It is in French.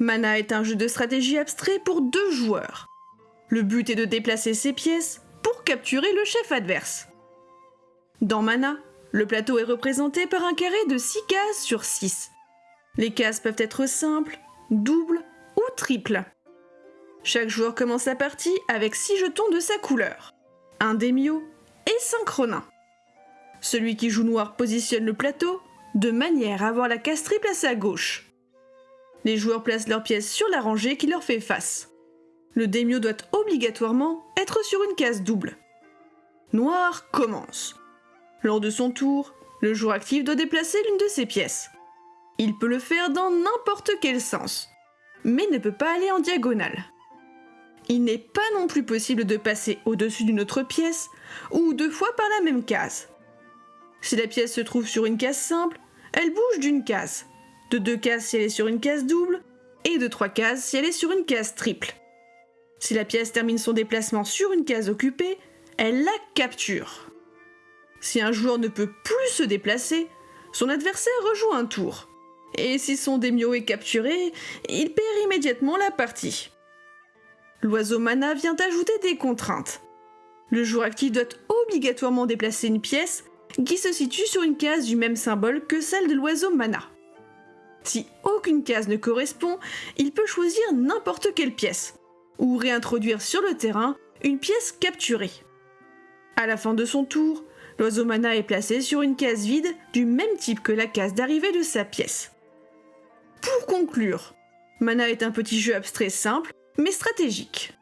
Mana est un jeu de stratégie abstrait pour deux joueurs. Le but est de déplacer ses pièces pour capturer le chef adverse. Dans Mana, le plateau est représenté par un carré de 6 cases sur 6. Les cases peuvent être simples, doubles ou triples. Chaque joueur commence sa partie avec 6 jetons de sa couleur, un démio et 5 ronins. Celui qui joue noir positionne le plateau de manière à avoir la case triple à sa gauche. Les joueurs placent leurs pièces sur la rangée qui leur fait face. Le démio doit obligatoirement être sur une case double. Noir commence. Lors de son tour, le joueur actif doit déplacer l'une de ses pièces. Il peut le faire dans n'importe quel sens, mais ne peut pas aller en diagonale. Il n'est pas non plus possible de passer au-dessus d'une autre pièce ou deux fois par la même case. Si la pièce se trouve sur une case simple, elle bouge d'une case, de deux cases si elle est sur une case double, et de trois cases si elle est sur une case triple. Si la pièce termine son déplacement sur une case occupée, elle la capture. Si un joueur ne peut plus se déplacer, son adversaire rejoue un tour. Et si son démio est capturé, il perd immédiatement la partie. L'oiseau mana vient ajouter des contraintes. Le joueur actif doit obligatoirement déplacer une pièce qui se situe sur une case du même symbole que celle de l'oiseau mana. Si aucune case ne correspond, il peut choisir n'importe quelle pièce, ou réintroduire sur le terrain une pièce capturée. À la fin de son tour, l'oiseau mana est placé sur une case vide du même type que la case d'arrivée de sa pièce. Pour conclure, Mana est un petit jeu abstrait simple, mais stratégique.